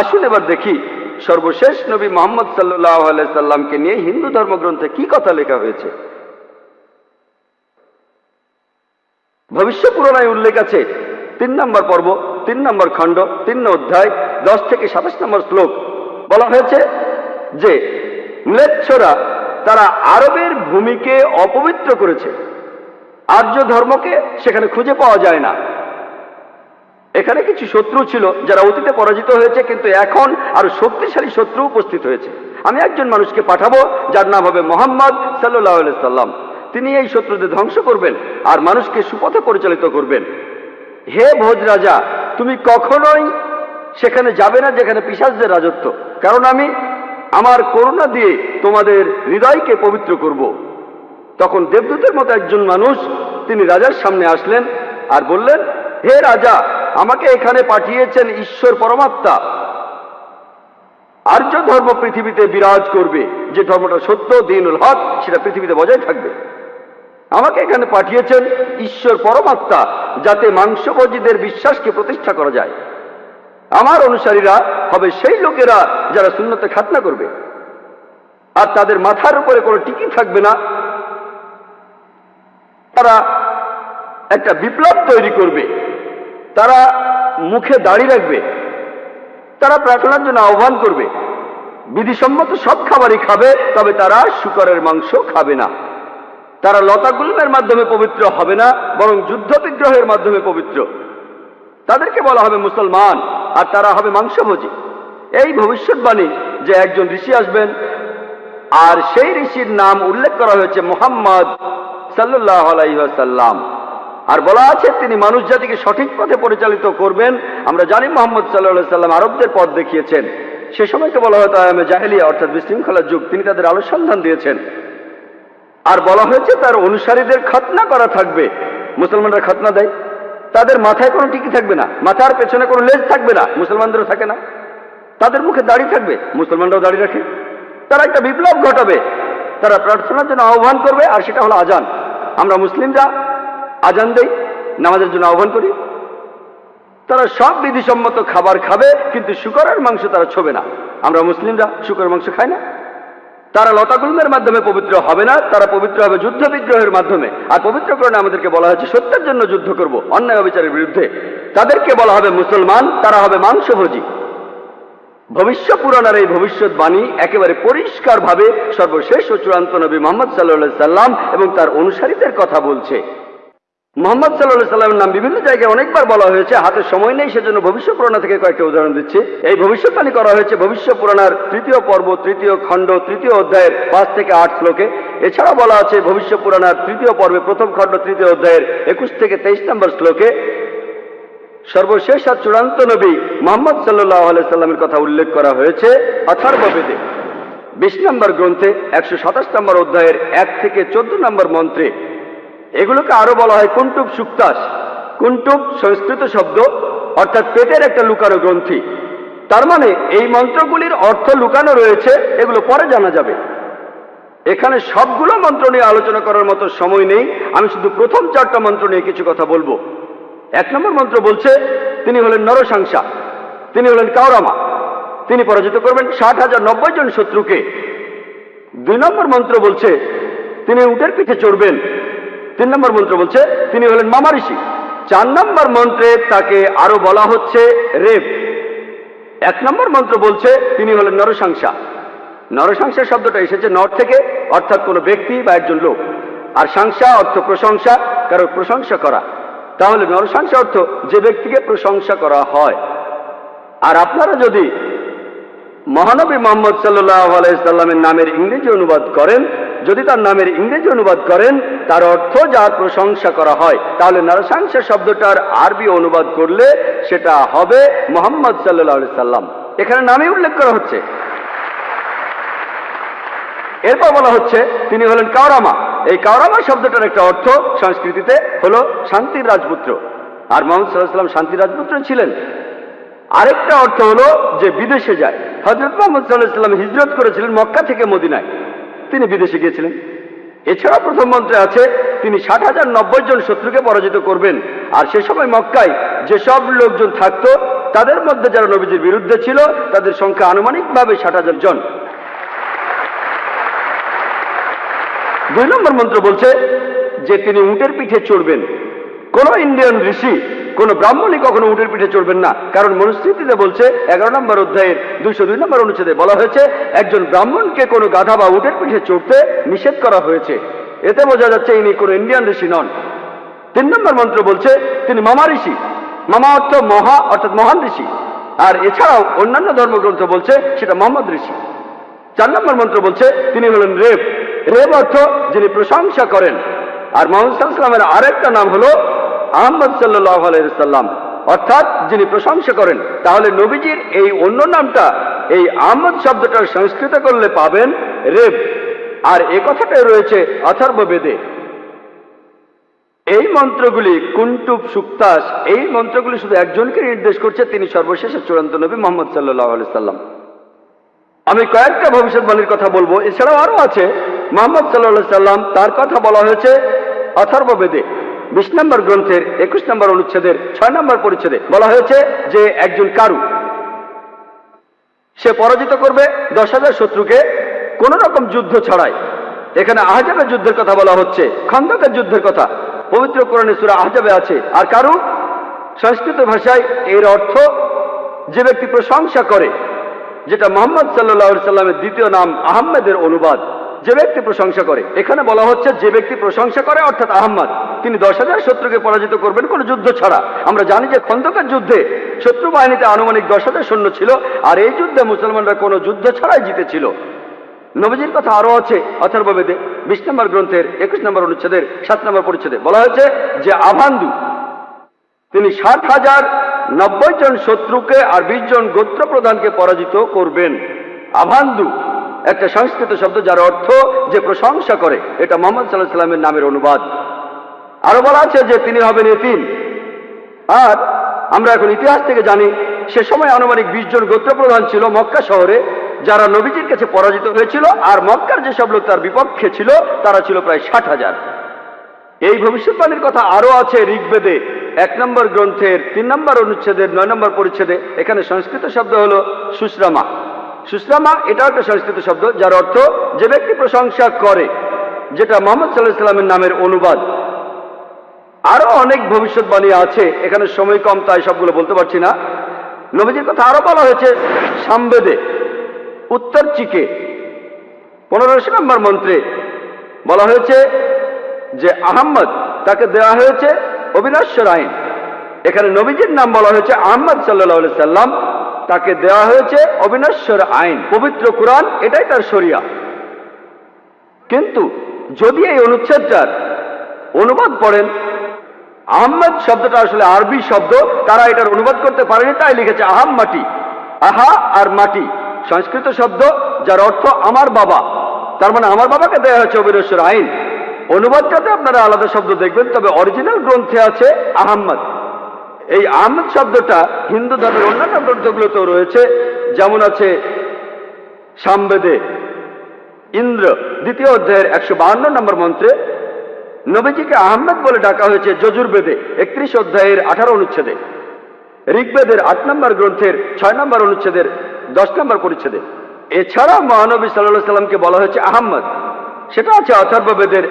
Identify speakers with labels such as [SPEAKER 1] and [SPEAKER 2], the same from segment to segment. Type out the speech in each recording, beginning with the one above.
[SPEAKER 1] আসুন এবার দেখি, সর্বশেষ নবী মোহাম্মদ সাল্লাহ সাল্লামকে নিয়ে হিন্দু ধর্মগ্রন্থে কি কথা লেখা হয়েছে? ভবিষ্য পুরাণায় উল্লেখ আছে, তিন নম্বর পর্ব, তিন নম্বর খণ্ড, তিন অধ্যায়, দশ থেকে সাতাশ নম্বর শ্লোক। বলা হয়েছে যে, ম্লেচ্ছরা তারা আরবের ভূমিকে অপবিত্র করেছে। আর্য ধর্মকে সেখানে খুঁজে পাওয়া যায় না। এখানে কিছু শত্রু ছিল যারা অতীতে পরাজিত হয়েছে, কিন্তু এখন আরও শক্তিশালী শত্রু উপস্থিত হয়েছে। আমি একজন মানুষকে পাঠাবো, যার নাম হবে মোহাম্মদ সাল্লাহ সাল্লাম। তিনি এই শত্রুদের ধ্বংস করবেন আর মানুষকে সুপথে পরিচালিত করবেন। হে ভোজ রাজা, তুমি কখনোই সেখানে যাবে না যেখানে পিসাজদের রাজত্ব, কারণ আমি আমার করুণা দিয়ে তোমাদের হৃদয়কে পবিত্র করব। তখন দেবদূতের মতো একজন মানুষ তিনি রাজার সামনে আসলেন আর বললেন, হে রাজা আমাকে এখানে পাঠিয়েছেন ঈশ্বর পরমাত্মা। আর্য ধর্ম পৃথিবীতে বিরাজ করবে, যে ধর্মটা সত্য, দিনুল হক, সেটা পৃথিবীতে বজায় থাকবে। আমাকে এখানে পাঠিয়েছেন ঈশ্বর পরমাত্মা, যাতে মাংসভোজীদের বিশ্বাসকে প্রতিষ্ঠা করা যায়। আমার অনুসারীরা হবে সেই লোকেরা যারা শূন্যতে খাতনা করবে। আর তাদের মাথার উপরে কোনো টিকি থাকবে না। তারা একটা বিপ্লব তৈরি করবে। তারা মুখে দাড়ি রাখবে, তারা প্রার্থনার জন্য আহ্বান করবে। বিধিসম্মত সব খাবারই খাবে, তবে তারা শুকরের মাংস খাবে না। তারা লতাগুলমের মাধ্যমে পবিত্র হবে না, বরং যুদ্ধ বিগ্রহের মাধ্যমে পবিত্র। তাদেরকে বলা হবে মুসলমান, আর তারা হবে মাংসভোজী। এই ভবিষ্যৎবাণী যে একজন ঋষি আসবেন, আর সেই ঋষির নাম উল্লেখ করা হয়েছে মোহাম্মদ সাল্লাহ আলাইসাল্লাম আর বলা আছে তিনি মানুষ জাতিকে সঠিক পথে পরিচালিত করবেন। আমরা জানি মোহাম্মদ সাল্লাহ সাল্লাম আরবদের পথ দেখিয়েছেন। সে সময়কে বলা হয়তো আয়ামে জাহেলিয়া, অর্থাৎ বিশৃঙ্খলার যুগ। তিনি তাদের আলো সন্ধান দিয়েছেন। আর বলা হয়েছে তার অনুসারীদের খতনা করা থাকবে। মুসলমানরা খতনা দেয়। তাদের মাথায় কোনো টিকি থাকবে না। মাথার পেছনে কোনো লেজ থাকবে না। মুসলমানদেরও থাকে না। তাদের মুখে দাড়ি থাকবে। মুসলমানরাও দাড়ি রাখে। তারা একটা বিপ্লব ঘটাবে। তারা প্রার্থনার জন্য আহ্বান করবে, আর সেটা হলো আজান। আমরা মুসলিমরা আজান দেই, নামাজের জন্য আহ্বান করি। তারা সব বিধিসম্মত খাবার খাবে, কিন্তু শুকরের মাংস তারা ছোবে না। আমরা মুসলিমরা শুকরের মাংস খাই না। তারা লতাগুলমের মাধ্যমে পবিত্র হবে না, তারা পবিত্র হবে যুদ্ধ বিগ্রহের মাধ্যমে। আর পবিত্র পবিত্রকরণে আমাদেরকে বলা হয়েছে, সত্যের জন্য যুদ্ধ করব, অন্যায় অবিচারের বিরুদ্ধে। তাদেরকে বলা হবে মুসলমান, তারা হবে মাংসভোজী। ভবিষ্য পুরাণের এই ভবিষ্যৎবাণী একেবারে পরিষ্কারভাবে সর্বশেষ ও চূড়ান্ত নবী মোহাম্মদ সাল্লাহ সাল্লাম এবং তার অনুসারীদের কথা বলছে। মোহাম্মদ সাল্লাহ সাল্লামের নাম বিভিন্ন জায়গায় অনেকবার বলা হয়েছে, হাতে সময় নেই, সেজন্য ভবিষ্য পুরাণা থেকে কয়েকটা উদাহরণ দিচ্ছি। এই ভবিষ্যৎবাণী করা হয়েছে ভবিষ্য পুরাণার তৃতীয় পর্ব, তৃতীয় খণ্ড, তৃতীয় অধ্যায়ের পাঁচ থেকে আট শ্লোকে। এছাড়া বলা আছে ভবিষ্য পুরাণার তৃতীয় পর্বে প্রথম খণ্ড, তৃতীয় অধ্যায়ের একুশ থেকে তেইশ নম্বর শ্লোকে, সর্বশেষ আর চূড়ান্ত নবী মোহাম্মদ সাল্লাহ সাল্লামের কথা উল্লেখ করা হয়েছে, অথর্ববেদে। বিশ নম্বর গ্রন্থে, একশো সাতাশ নম্বর অধ্যায়ের এক থেকে চোদ্দ নম্বর মন্ত্রে এগুলোকে আরও বলা হয় কুন্টুব সুক্তাস। কুন্টুব সংস্কৃত শব্দ, অর্থাৎ পেটের একটা লুকানো গ্রন্থি। তার মানে এই মন্ত্রগুলির অর্থ লুকানো রয়েছে, এগুলো পরে জানা যাবে। এখানে সবগুলো মন্ত্র নিয়ে আলোচনা করার মতো সময় নেই, আমি শুধু প্রথম চারটা মন্ত্র নিয়ে কিছু কথা বলব। এক নম্বর মন্ত্র বলছে, তিনি হলেন নরসাংসা, তিনি হলেন কাউরামা তিনি পরাজিত করবেন ষাট হাজার নব্বই জন শত্রুকে। দুই নম্বর মন্ত্র বলছে, তিনি উটের পিঠে চড়বেন তিন নম্বর মন্ত্র বলছে, তিনি হলেন মামা ঋষি। চার নম্বর মন্ত্রে তাকে আরও বলা হচ্ছে রেপ এক নম্বর মন্ত্র বলছে, তিনি হলেন নরসাংসা। নরসাংসা শব্দটা এসেছে নর থেকে, অর্থাৎ কোনো ব্যক্তি বা একজন লোক। আর সাংসা অর্থ প্রশংসা কারও প্রশংসা করা। তাহলে নরসাংসা অর্থ যে ব্যক্তিকে প্রশংসা করা হয়। আর আপনারা যদি মহানবী মোহাম্মদ সাল্লাহ আলাইসাল্লামের নামের ইংরেজি অনুবাদ করেন। যদি তার নামের ইংরেজি অনুবাদ করেন, তার অর্থ যার প্রশংসা করা হয়, তাহলে নরসাংসা শব্দটার আরবি অনুবাদ করলে সেটা হবে মোহাম্মদ সাল্লাহ সাল্লাম। এখানে নামে উল্লেখ করা হচ্ছে। এরপর বলা হচ্ছে, তিনি হলেন কাওরামা। এই কাওরামা শব্দটার একটা অর্থ সংস্কৃতিতে হলো শান্তির রাজপুত্র। আর মোহাম্মদ সাল্লাহ সাল্লাম শান্তির রাজপুত্র ছিলেন। আরেকটা অর্থ হলো যে বিদেশে যায়। হজরত মোহাম্মদ সাল্লাহ হিজরত করেছিলেন মক্কা থেকে মদিনায়। তিনি বিদেশে গিয়েছিলেন। এছাড়া প্রথম মন্ত্রে আছে, তিনি ষাট হাজার নব্বই জন শত্রুকে পরাজিত করবেন। আর সে সময় মক্কায় যেসব লোকজন থাকতো, তাদের মধ্যে যারা নবীজির বিরুদ্ধে ছিল, তাদের সংখ্যা আনুমানিকভাবে ষাট হাজার জন। দুই নম্বর মন্ত্র বলছে যে তিনি উটের পিঠে চড়বেন। কোন ইন্ডিয়ান ঋষি, কোন ব্রাহ্মণই কখনো উটের পিঠে চড়বেন না। কারণ মনুস্মৃতিতে বলছে, এগারো নম্বর অধ্যায়ের দুইশো দুই নম্বর অনুচ্ছেদে বলা হয়েছে, একজন ব্রাহ্মণকে কোনো গাধা বা উটের পিঠে চড়তে নিষেধ করা হয়েছে। এতে বোঝা যাচ্ছে ইনি কোনো ইন্ডিয়ান ঋষি নন। তিন নম্বর মন্ত্র বলছে, তিনি মামা ঋষি। মামা অর্থ মহা, অর্থাৎ মহান ঋষি। আর এছাড়াও অন্যান্য ধর্মগ্রন্থ বলছে, সেটা মোহাম্মদ ঋষি। চার নম্বর মন্ত্র বলছে, তিনি হলেন রেব। রেব অর্থ যিনি প্রশংসা করেন। আর মোহাম্মদ সাল্লামের আরেকটা নাম হলো আহমদ সাল্লাহ আলাইসাল্লাম অর্থাৎ যিনি প্রশংসা করেন, তাহলে নবীজির এই অন্য নামটা, এই আহমদ শব্দটার সংস্কৃত করলে পাবেন রেব। আর এ কথাটাই রয়েছে অথর্ব বেদে। এই মন্ত্রগুলি কুন্টুব সুক্তাস, এই মন্ত্রগুলি শুধু একজনকে নির্দেশ করছে, তিনি সর্বশেষ চূড়ান্ত নবী মোহাম্মদ সাল্লাহ আলি সাল্লাম। আমি কয়েকটা ভবিষ্যৎবাণীর কথা বলব, এছাড়াও আরও আছে। মোহাম্মদ সাল্লাহ সাল্লাম, তার কথা বলা হয়েছে অথর্ব বেদে। বিশ নম্বর গ্রন্থের, একুশ নম্বর অনুচ্ছেদের, ছয় নম্বর পরিচ্ছেদে বলা হয়েছে যে একজন কারু, সে পরাজিত করবে দশ হাজার শত্রুকে কোন রকম যুদ্ধ ছাড়াই। এখানে আহজাবের যুদ্ধের কথা বলা হচ্ছে, খন্দকের যুদ্ধের কথা। পবিত্র কোরআনে সুরা আহজাবে আছে, আর কারু সংস্কৃত ভাষায় এর অর্থ যে ব্যক্তি প্রশংসা করে, যেটা মোহাম্মদ সাল্লাহ সাল্লামের দ্বিতীয় নাম আহমেদের অনুবাদ, যে ব্যক্তি প্রশংসা করে। এখানে বলা হচ্ছে যে ব্যক্তি প্রশংসা করে, অর্থাৎ আহম্মদ। তিনি দশ হাজার শত্রুকে পরাজিত করবেন, কোনো যুদ্ধ ছাড়া। আমরা জানি যে খন্দকার যুদ্ধে শত্রু বাহিনীতে আনুমানিক দশ হাজার সৈন্য ছিল, আর এই যুদ্ধে মুসলমানরা কোনো যুদ্ধ ছাড়াই জিতেছিল। নবীজির কথা আরও আছে অথর্ববেদে বিশ নম্বর গ্রন্থের একুশ নম্বর অনুচ্ছেদের, সাত নম্বর পরিচ্ছেদে। বলা হয়েছে যে আভান্দু, তিনি ষাট হাজার নব্বই জন শত্রুকে আর বিশ জন গোত্র প্রধানকে পরাজিত করবেন। আভান্দু একটা সংস্কৃত শব্দ যার অর্থ যে প্রশংসা করে, এটা মোহাম্মদ সাল্লাহ সাল্লামের নামের অনুবাদ। আরও বলা আছে যে তিনি হবেন এতিম। আর আমরা এখন ইতিহাস থেকে জানি, সে সময় আনুমানিক বিশ জন গোত্র প্রধান ছিল মক্কা শহরে, যারা নবীজির কাছে পরাজিত হয়েছিল, আর মক্কার যেসব লোক তার বিপক্ষে ছিল, তারা ছিল প্রায় ষাট হাজার। এই ভবিষ্যৎবাণীর কথা আরও আছে ঋগ্বেদে। এক নম্বর গ্রন্থের, তিন নম্বর অনুচ্ছেদের, নয় নম্বর পরিচ্ছেদে। এখানে সংস্কৃত শব্দ হল সুশ্রামা। সুশ্রামা এটাও একটা সংস্কৃত শব্দ, যার অর্থ যে ব্যক্তি প্রশংসা করে, যেটা মোহাম্মদ সাল্লাহ সাল্লামের নামের অনুবাদ। আরও অনেক ভবিষ্যৎবাণী আছে। এখানে সময় কম, তাই সবগুলো বলতে পারছি না। নবীজির কথা আরও বলা হয়েছে, সামবেদে, উত্তর চিকে, পনেরোশো নম্বর মন্ত্রে বলা হয়েছে যে আহম্মদ, তাকে দেওয়া হয়েছে অবিনশ্বর আইন এখানে নবীজির নাম বলা হয়েছে আহম্মদ সাল্লাহ সাল্লাম, তাকে দেওয়া হয়েছে অবিনশ্বর আইন পবিত্র কোরআন, এটাই তার শরিয়া। কিন্তু যদি এই অনুচ্ছেদটার অনুবাদ পড়েন আহম্মদ শব্দটা আসলে আরবি শব্দ, তারা এটার অনুবাদ করতে পারেনি, তাই লিখেছে আহাম মাটি। আহা আর মাটি, সংস্কৃত শব্দ যার অর্থ আমার বাবা। তার মানে আমার বাবাকে দেওয়া হয়েছে অবিনশ্বর আইন। অনুবাদটাতে আপনারা আলাদা শব্দ দেখবেন, তবে অরিজিনাল গ্রন্থে আছে আহম্মদ। এই আহমদ শব্দটা হিন্দু ধর্মের অন্যান্য গ্রন্থগুলোতেও রয়েছে, যেমন আছে সামবেদে, ইন্দ্র, দ্বিতীয় অধ্যায়ের একশো নম্বর মন্ত্রে নবীজিকে আহমেদ বলে ডাকা হয়েছে যজুর্বেদে একত্রিশ অধ্যায়ের আঠারো অনুচ্ছেদে। ঋগ্বেদের আট নম্বর গ্রন্থের ছয় নম্বর অনুচ্ছেদের, দশ নম্বর পরিচ্ছেদে। এছাড়া মহানবী সাল্লাহ সাল্লামকে বলা হয়েছে আহম্মদ। সেটা আছে অথর্ববেদের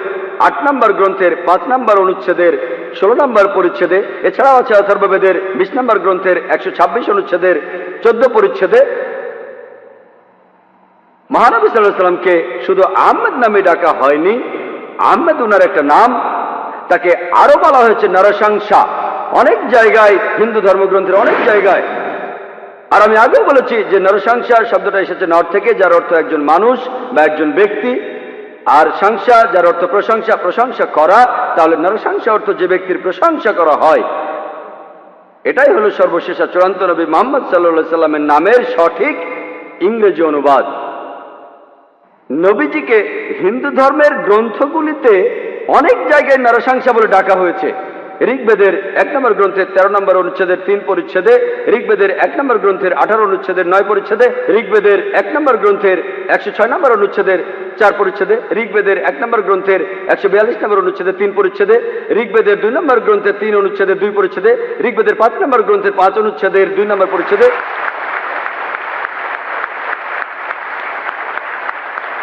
[SPEAKER 1] আট নম্বর গ্রন্থের পাঁচ নম্বর অনুচ্ছেদের, ষোলো নম্বর পরিচ্ছেদে। এছাড়াও আছে অথর্ববেদের বিশ নম্বর গ্রন্থের একশো ছাব্বিশ অনুচ্ছেদের, চোদ্দ পরিচ্ছেদে। মহানবী সাল্লাহ সাল্লামকে শুধু আহমেদ নামে ডাকা হয়নি আহমেদ উনার একটা নাম, তাকে আরও বলা হয়েছে নরসংসা অনেক জায়গায় হিন্দু ধর্মগ্রন্থের অনেক জায়গায়। আর আমি আগেও বলেছি যে নরসংসা শব্দটা এসেছে নর থেকে, যার অর্থ একজন মানুষ বা একজন ব্যক্তি। আর সংসা যার অর্থ প্রশংসা প্রশংসা করা, তাহলে নরসংসা অর্থ যে ব্যক্তির প্রশংসা করা হয়। এটাই হলো সর্বশেষ চূড়ান্ত নবী মোহাম্মদ সাল্লা সাল্লামের নামের সঠিক ইংরেজি অনুবাদ। নবীজিকে হিন্দু ধর্মের গ্রন্থগুলিতে অনেক জায়গায় নরসংসা বলে ডাকা হয়েছে। ঋগ্বেদের এক নম্বর গ্রন্থের তেরো নম্বর অনুচ্ছেদের তিন পরিচ্ছেদে, ঋগ্বেদের এক নম্বর গ্রন্থের আঠারো অনুচ্ছেদের নয় পরিচ্ছেদে, ঋগ্বেদের এক নম্বর গ্রন্থের একশো ছয় নম্বর অনুচ্ছেদের চার পরিচ্ছেদে, ঋগ্বেদের এক নম্বর গ্রন্থের একশো বিয়াল্লিশ নম্বর অনুচ্ছেদের তিন পরিচ্ছেদে, ঋগ্বেদের দুই নম্বর গ্রন্থের তিন অনুচ্ছেদের দুই পরিচ্ছেদে, ঋগ্বেদের পাঁচ নম্বর গ্রন্থের পাঁচ অনুচ্ছেদের দুই নম্বর পরিচ্ছেদে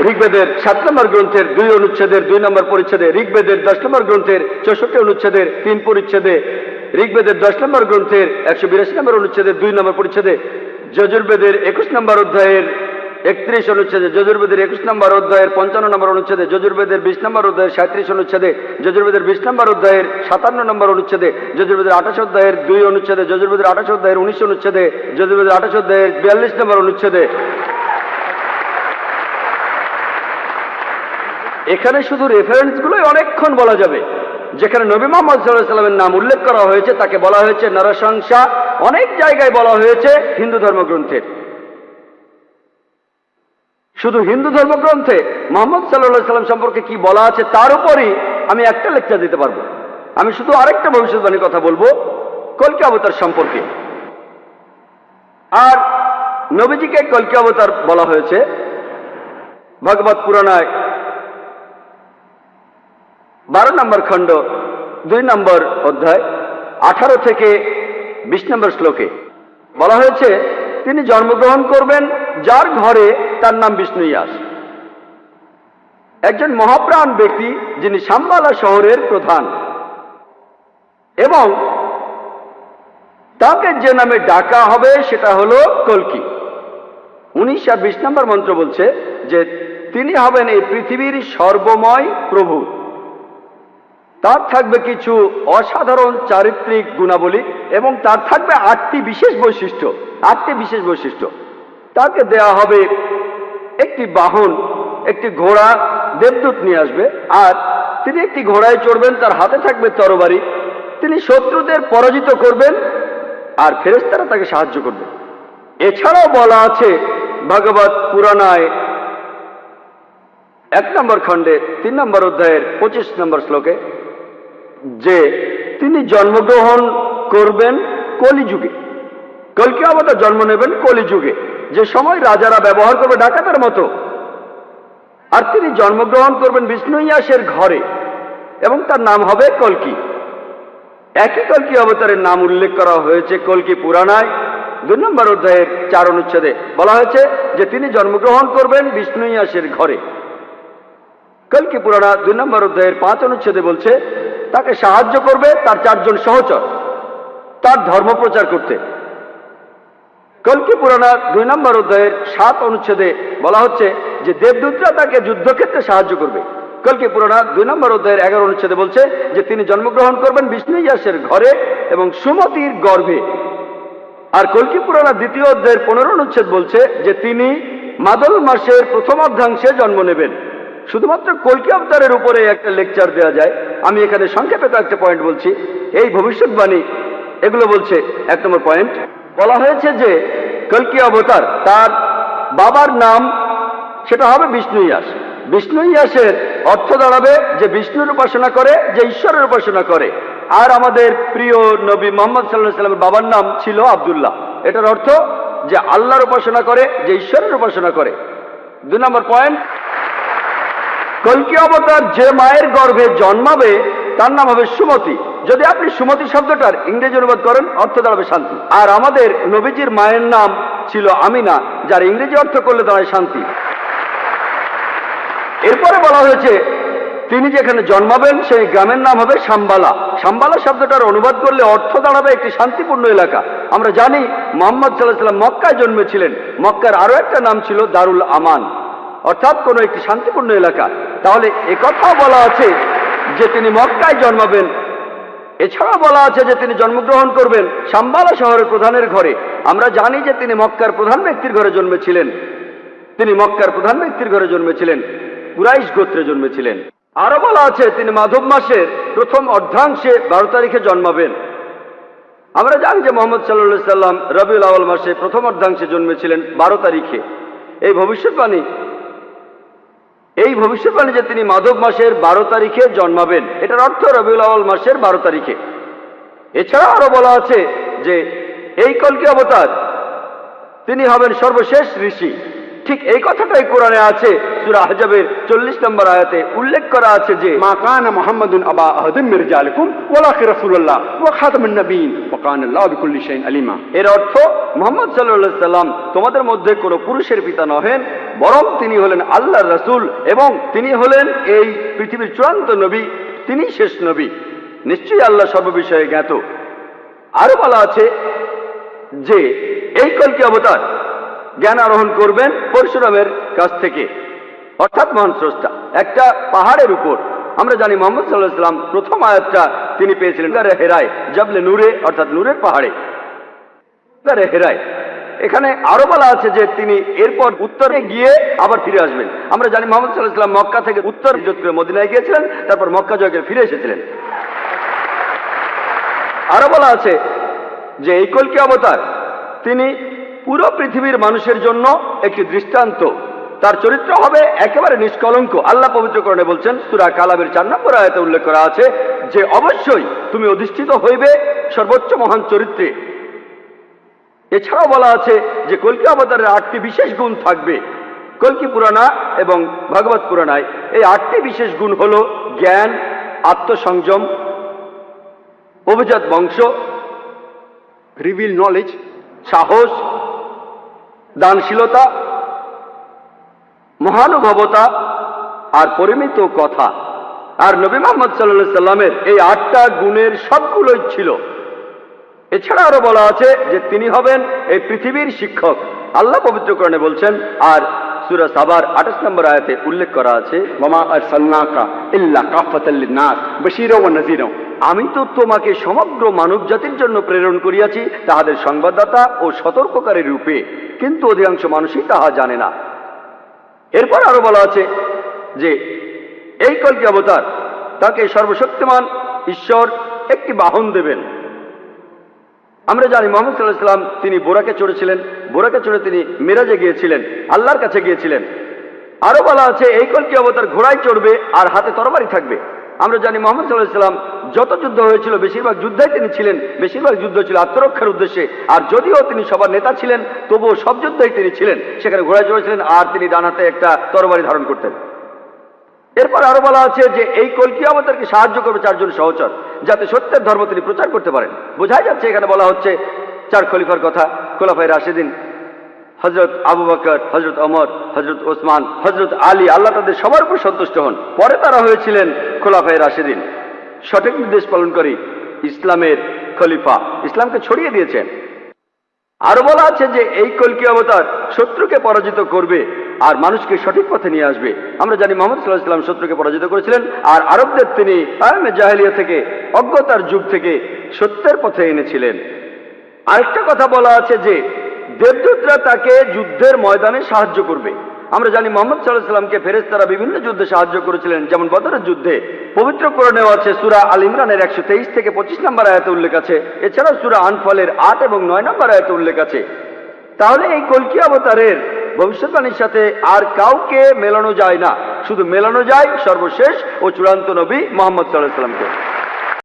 [SPEAKER 1] ঋগ্বেদের সাত নম্বর গ্রন্থের দুই অনুচ্ছেদের, দুই নম্বর পরিচ্ছেদে ঋগ্বেদের দশ নম্বর গ্রন্থের চৌষট্টি অনুচ্ছেদের তিন পরিচ্ছেদে, ঋগ্বেদের দশ নম্বর গ্রন্থের একশো বিরাশি নম্বর অনুচ্ছেদের দুই নম্বর পরিচ্ছেদে, যজুর্বেদের একুশ নম্বর অধ্যায়ের একত্রিশ অনুচ্ছেদে, যজুর্বেদের একুশ নম্বর অধ্যায়ের পঞ্চান্ন নম্বর অনুচ্ছেদে, যজুর্বেদের বিশ নম্বর অধ্যায়ের সাঁত্রিশ অনুচ্ছেদে, যজুর্বেদের বিশ নম্বর অধ্যায়ের সাতান্ন নম্বর অনুচ্ছেদে, যজুর্বেদের আঠাশ অধ্যায়ের দুই অনুচ্ছেদে, যজুর্বেদের আঠাশ অধ্যায়ের উনিশ অনুচ্ছেদে, যজুর্বেদের আঠাশ অধ্যায়ের বিয়াল্লিশ নম্বর অনুচ্ছেদে। এখানে শুধু রেফারেন্সগুলোই অনেকক্ষণ বলা যাবে। যেখানে নবী মোহাম্মদ সাল্লাহ সাল্লামের নাম উল্লেখ করা হয়েছে, তাকে বলা হয়েছে নরসংসা অনেক জায়গায় বলা হয়েছে হিন্দু ধর্মগ্রন্থের শুধু হিন্দু ধর্মগ্রন্থে মোহাম্মদ সাল্লাহ সাল্লাম সম্পর্কে কি বলা আছে, তার উপরই আমি একটা লেকচার দিতে পারব। আমি শুধু আরেকটা ভবিষ্যৎবাণীর কথা বলব, কলকি অবতার সম্পর্কে। আর নবীজিকে কলকি অবতার বলা হয়েছে। ভগবত পুরাণায় বারো নম্বর খণ্ড, দুই নম্বর অধ্যায়, আঠারো থেকে বিশ নম্বর শ্লোকে। বলা হয়েছে, তিনি জন্মগ্রহণ করবেন, যার ঘরে তার নাম বিষ্ণু ইয়াস একজন মহাপ্রাণ ব্যক্তি, যিনি সাম্বালা শহরের প্রধান। এবং তাকে যে নামে ডাকা হবে, সেটা হলো কলকি। উনিশ আর বিশ নম্বর মন্ত্র বলছে যে, তিনি হবেন এই পৃথিবীর সর্বময় প্রভু। তার থাকবে কিছু অসাধারণ চারিত্রিক গুণাবলী এবং তার থাকবে আটটি বিশেষ বৈশিষ্ট্য, আটটি বিশেষ বৈশিষ্ট্য। তাকে দেয়া হবে একটি বাহন, একটি ঘোড়া, দেবদূত নিয়ে আসবে। আর তিনি একটি ঘোড়ায় চড়বেন, তার হাতে থাকবে তরবারি। তিনি শত্রুদের পরাজিত করবেন আর ফেরেস্তারা তাকে সাহায্য করবে। এছাড়াও বলা আছে ভাগবত পুরাণায় এক নম্বর খণ্ডে, তিন নম্বর অধ্যায়ের পঁচিশ নম্বর শ্লোকে যে তিনি জন্মগ্রহণ করবেন কলিযুগে। কলকি অবতার জন্ম নেবেন কলিযুগে। যে সময় রাজারা ব্যবহার করবে ডাকাতের মতো। আর তিনি জন্মগ্রহণ করবেন বিষ্ণু ইয়াসের ঘরে। এবং তার নাম হবে কলকি। একই কলকি অবতারের নাম উল্লেখ করা হয়েছে কলকি পুরাণায়। দুই নম্বর অধ্যায়ের চার অনুচ্ছেদে বলা হয়েছে যে তিনি জন্মগ্রহণ করবেন বিষ্ণু ইয়াসের ঘরে। কলকি পুরাণা দুই নম্বর অধ্যায়ের পাঁচ অনুচ্ছেদে বলছে তাকে সাহায্য করবে তার চারজন সহচর, তার ধর্ম প্রচার করতে। কলকি পুরাণা দুই নম্বর অধ্যায়ের সাত অনুচ্ছেদে বলা হচ্ছে যে দেবদূতরা তাকে যুদ্ধক্ষেত্রে সাহায্য করবে। কলকি পুরাণা দুই নম্বর অধ্যায়ের এগারো অনুচ্ছেদে বলছে যে তিনি জন্মগ্রহণ করবেন বিষ্ণু ইয়াসের ঘরে এবং সুমতির গর্ভে। আর কলকি পুরাণা দ্বিতীয় অধ্যায়ের পনেরো অনুচ্ছেদ বলছে যে তিনি মাদল মাসের প্রথম অর্ধাংশে জন্ম নেবেন। শুধুমাত্র কলকি অবতারের উপরে একটা লেকচার দেওয়া যায়। আমি এখানে সংক্ষেপে কয়েকটা পয়েন্ট বলছি। এই ভবিষ্যৎবাণী, এগুলো বলছে এক নম্বর পয়েন্ট বলা হয়েছে যে কলকি অবতার, তার বাবার নাম সেটা হবে বিষ্ণু ইয়াস বিষ্ণু ইয়াসের অর্থ দাঁড়াবে যে বিষ্ণুর উপাসনা করে, যে ঈশ্বরের উপাসনা করে। আর আমাদের প্রিয় নবী মোহাম্মদ সাল্লাহ সাল্লামের বাবার নাম ছিল আবদুল্লাহ। এটার অর্থ যে আল্লাহর উপাসনা করে, যে ঈশ্বরের উপাসনা করে। দুই নম্বর পয়েন্ট কলকি অবতার যে মায়ের গর্ভে জন্মাবে, তার নাম হবে সুমতি। যদি আপনি সুমতি শব্দটার ইংরেজি অনুবাদ করেন, অর্থ দাঁড়াবে শান্তি। আর আমাদের নবীজির মায়ের নাম ছিল আমিনা, যার ইংরেজি অর্থ করলে দাঁড়ায় শান্তি। এরপরে বলা হয়েছে, তিনি যেখানে জন্মাবেন, সেই গ্রামের নাম হবে সাম্বালা। সাম্বালা শব্দটার অনুবাদ করলে অর্থ দাঁড়াবে একটি শান্তিপূর্ণ এলাকা। আমরা জানি, মোহাম্মদ সাল্লাহ সাল্লাম মক্কায় জন্মেছিলেন। মক্কার আরও একটা নাম ছিল দারুল আমান। অর্থাৎ কোনো একটি শান্তিপূর্ণ এলাকা। তাহলে একথাও বলা আছে যে তিনি মক্কায় জন্মাবেন। এছাড়া বলা আছে যে তিনি জন্মগ্রহণ করবেন সাম্বালা শহরের প্রধানের ঘরে। আমরা জানি যে তিনি মক্কার প্রধান ব্যক্তির ঘরে জন্মেছিলেন। তিনি মক্কার প্রধান ব্যক্তির ঘরে জন্মেছিলেন, কুরাইশ গোত্রে জন্মেছিলেন। আরও বলা আছে, তিনি মাধব মাসের প্রথম অর্ধাংশে বারো তারিখে জন্মাবেন। আমরা জানি যে মোহাম্মদ সাল্লাহ সাল্লাম রবিউল আওয়াল মাসে প্রথম অর্ধাংশে জন্মেছিলেন বারো তারিখে। এই ভবিষ্যৎবাণী এই ভবিষ্যৎবাণী যে তিনি মাধব মাসের বারো তারিখে জন্মাবেন, এটার অর্থ রবিউল আওয়াল মাসের বারো তারিখে। এছাড়া আরও বলা আছে যে, এই কলকি অবতার, তিনি হবেন সর্বশেষ ঋষি। ঠিক এই কথাটাই কোরআনে আছে, সুরা আহজাবের চল্লিশ নম্বর আয়াতে উল্লেখ করা আছে যে
[SPEAKER 2] মাকান মোহাম্মদুন আবা আহদিম মির্জা আলকুম ওলাকি রসুল্লাহ ও খাতমুন নবীন ও আলিমা।
[SPEAKER 1] এর অর্থ, মোহাম্মদ সাল্লাহ সাল্লাম তোমাদের মধ্যে কোনো পুরুষের পিতা নহেন বরং তিনি হলেন আল্লাহ রসুল এবং তিনি হলেন এই পৃথিবীর চূড়ান্ত নবী, তিনি শেষ নবী। নিশ্চয়ই আল্লাহ সর্ববিষয়ে জ্ঞাত। আরও বলা আছে যে, এই কলকি অবতার জ্ঞান আরোহণ করবেন পরশুরামের কাছ থেকে। অর্থাৎ মহান স্রষ্টা, একটা পাহাড়ের উপর। আমরা জানি মোহাম্মদ সাল্লাহ সাল্লাম প্রথম আয়াতটা তিনি পেয়েছিলেন। হেরায়, জাবলে নূরে, অর্থাৎ নূরের পাহাড়ে। হেরায়। এখানে আরও বলা আছে যে তিনি এরপর উত্তরে গিয়ে আবার ফিরে আসবেন। আমরা জানি মোহাম্মদ সাল্লাহ সাল্লাম মক্কা থেকে উত্তর হিজরত করে মদিনায় গিয়েছিলেন, তারপর মক্কা জয় করে ফিরে এসেছিলেন। আরও বলা আছে যে এই কলকি অবতার তিনি পুরো পৃথিবীর মানুষের জন্য একটি দৃষ্টান্ত। তার চরিত্র হবে একেবারে নিষ্কলঙ্ক। আল্লাহ পবিত্রকরণে বলছেন, সুরা কালামের চার নম্বর আয়তে উল্লেখ করা আছে যে, অবশ্যই তুমি অধিষ্ঠিত হইবে সর্বোচ্চ মহান চরিত্রে। এছাড়াও বলা আছে যে কলকি অবতারের আটটি বিশেষ গুণ থাকবে। কলকি পুরাণা এবং ভগবত পুরাণায় এই আটটি বিশেষ গুণ হল জ্ঞান, আত্মসংযম, অভিজাত বংশ
[SPEAKER 2] রিভিল নলেজ
[SPEAKER 1] সাহস, দানশীলতা, মহানুভবতা আর পরিমিত কথা। আর নবী মোহাম্মদ সাল্লাহ সাল্লামের এই আটটা গুণের সবগুলোই ছিল। এছাড়া আরও বলা আছে যে তিনি হবেন এই পৃথিবীর শিক্ষক। আল্লাহ পবিত্রকরণে বলছেন, আর সুরা সাবার আঠাশ নম্বর আয়াতে উল্লেখ করা আছে
[SPEAKER 2] মামা আর সান্নাকা ইল্লা কাফাতাল্লিনাস বশিরও ও নজিরও
[SPEAKER 1] আমি তো তোমাকে সমগ্র মানব জাতির জন্য প্রেরণ করিয়াছি তাহাদের সংবাদদাতা ও সতর্ককারী রূপে, কিন্তু অধিকাংশ মানুষই তাহা জানে না। এরপর আরও বলা আছে যে, এই কল্কি অবতার তাকে সর্বশক্তিমান ঈশ্বর একটি বাহন দেবেন। আমরা জানি মোহাম্মদ সাল্লাহ সাল্লাম তিনি বোরাকে চড়েছিলেন। বোরাকে চড়ে তিনি মিরাজে গিয়েছিলেন। আল্লাহর কাছে গিয়েছিলেন। আরও বলা আছে, এই কলকি অবতার ঘোড়ায় চড়বে আর হাতে তরবারি থাকবে। আমরা জানি মোহাম্মদ সাল্লাহ সাল্লাম যত যুদ্ধ হয়েছিল, বেশিরভাগ যুদ্ধে তিনি ছিলেন। বেশিরভাগ যুদ্ধ ছিল আত্মরক্ষার উদ্দেশ্যে। আর যদিও তিনি সবার নেতা ছিলেন, তবুও সব যুদ্ধেই তিনি ছিলেন। সেখানে ঘোড়ায় চড়েছিলেন আর তিনি ডান হাতে একটা তরবারি ধারণ করতেন। এরপর আরও বলা আছে যে এই কলকি অবতারকে সাহায্য করবে চারজন সহচর, যাতে সত্যের ধর্ম তিনি প্রচার করতে পারেন। বোঝাই যাচ্ছে এখানে বলা হচ্ছে চার খলিফার কথা খোলাফাই রাশেদিন হজরত আবু বকর হজরত অমর হজরত ওসমান হজরত আলী, আল্লাহ তাদের সবার উপর সন্তুষ্ট হন। পরে তারা হয়েছিলেন খোলাফাই রাশেদিন। সঠিক নির্দেশ পালন করি ইসলামের খলিফা। ইসলামকে ছড়িয়ে দিয়েছেন। আরও বলা আছে যে এই কলকি অবতার? শত্রুকে পরাজিত করবে আর মানুষকে সঠিক পথে নিয়ে আসবে। আমরা জানি মোহাম্মদ সাল্লাহ সাল্লাম শত্রুকে পরাজিত করেছিলেন আর আরবদের তিনি জাহেলিয়া থেকে, অজ্ঞতার যুগ থেকে সত্যের পথে এনেছিলেন। আরেকটা কথা বলা আছে যে দেবদূতরা তাকে যুদ্ধের ময়দানে সাহায্য করবে। আমরা জানি মোহাম্মদ সাল্লাহ সাল্লামকে ফেরেস তারা বিভিন্ন যুদ্ধে সাহায্য করেছিলেন, যেমন বদরের যুদ্ধে। পবিত্র কোরআনেও আছে, সুরা আল ইমরানের একশো তেইশ থেকে পঁচিশ নম্বর আয়াতে উল্লেখ আছে। এছাড়াও সুরা আনফলের আট এবং নয় নম্বর আয়াতে উল্লেখ আছে। তাহলে এই কলকি অবতারের ভবিষ্যৎবাণীর সাথে আর কাউকে মেলানো যায় না। শুধু মেলানো যায় সর্বশেষ ও চূড়ান্ত নবী মোহাম্মদ সাল্লাহ সাল্লামকে।